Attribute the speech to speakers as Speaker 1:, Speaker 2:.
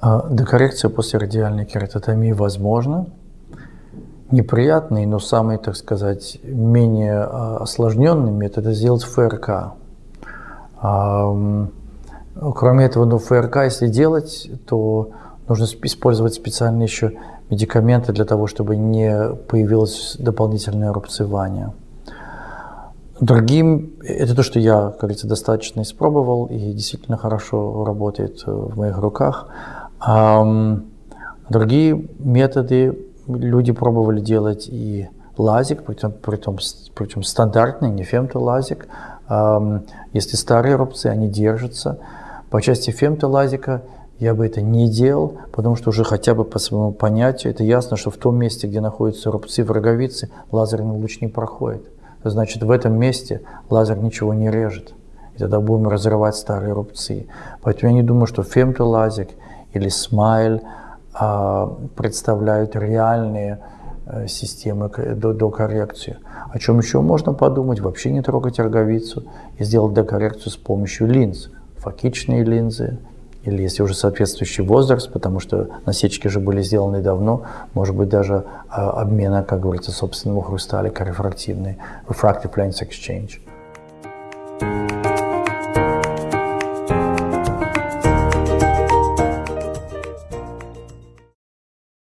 Speaker 1: А, Декоррекция после радиальной кератотомии возможна. Неприятный, но самый, так сказать, менее а, осложненный метод – это сделать ФРК. Кроме этого, ну, ФРК, если делать, то нужно использовать специальные еще медикаменты для того, чтобы не появилось дополнительное рубцевание. Другим, это то, что я, как говорится, достаточно испробовал и действительно хорошо работает э, в моих руках. Другие методы люди пробовали делать и лазик, причем, причем, причем стандартный, не фемтолазик. Если старые рубцы, они держатся. По части фемтолазика я бы это не делал, потому что уже хотя бы по своему понятию это ясно, что в том месте, где находятся рубцы в роговице, лазерный луч не проходит значит в этом месте лазер ничего не режет. И тогда будем разрывать старые рубцы. Поэтому я не думаю, что фемтолазик или смайл а, представляют реальные а, системы до, до коррекции. О чем еще можно подумать? Вообще не трогать роговицу и сделать докоррекцию с помощью линз. Фокичные линзы, или если уже соответствующий возраст, потому что насечки же были сделаны давно, может быть даже э, обмена, как говорится, собственного хрусталика рефрактивный, refractive lens exchange.